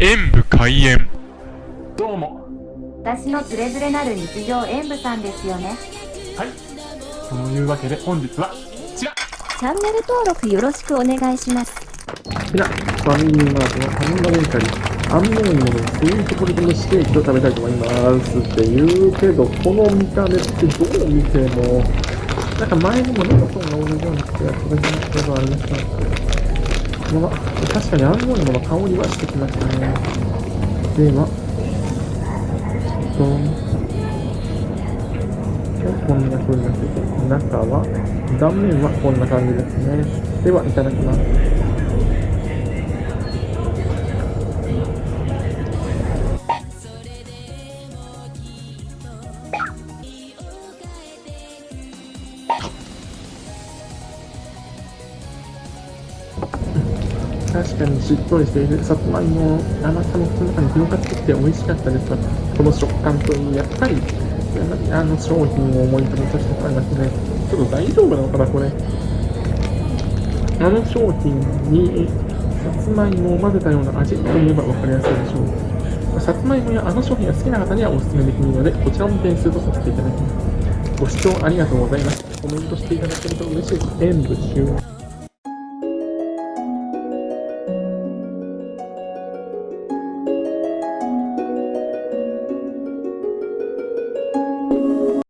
演武開演。どうも。私のつれづれなる日常演舞さんですよね。はい。というわけで本日はこちら。チャンネル登録よろしくお願いします。こちら、ファミリーマートのハンバーグカリー、アンモンのスイートポテト蒸しケーキを食べたいと思います。って言うけど、この見た目ってどう見ても、なんか前にもネコソンが同じような気がするけどありました。まあ、確かにアンモンドの香りはしてきましたね。では、ドン。こんな風になってて、中は、断面はこんな感じですね。では、いただきます。確かにしっとりしているさつまいも甘さもその中に広がってきて美味しかったですが、この食感といい、やっぱり、あの商品を思い出させてもらいますね。ちょっと大丈夫なのかな、これ。あの商品にさつまいもを混ぜたような味といえば分かりやすいでしょう。さつまいもやあの商品が好きな方にはお勧めできるので、こちらも点数とさせていただきます。ご視聴ありがとうございました。コメントしていただけると嬉しいです。演武終。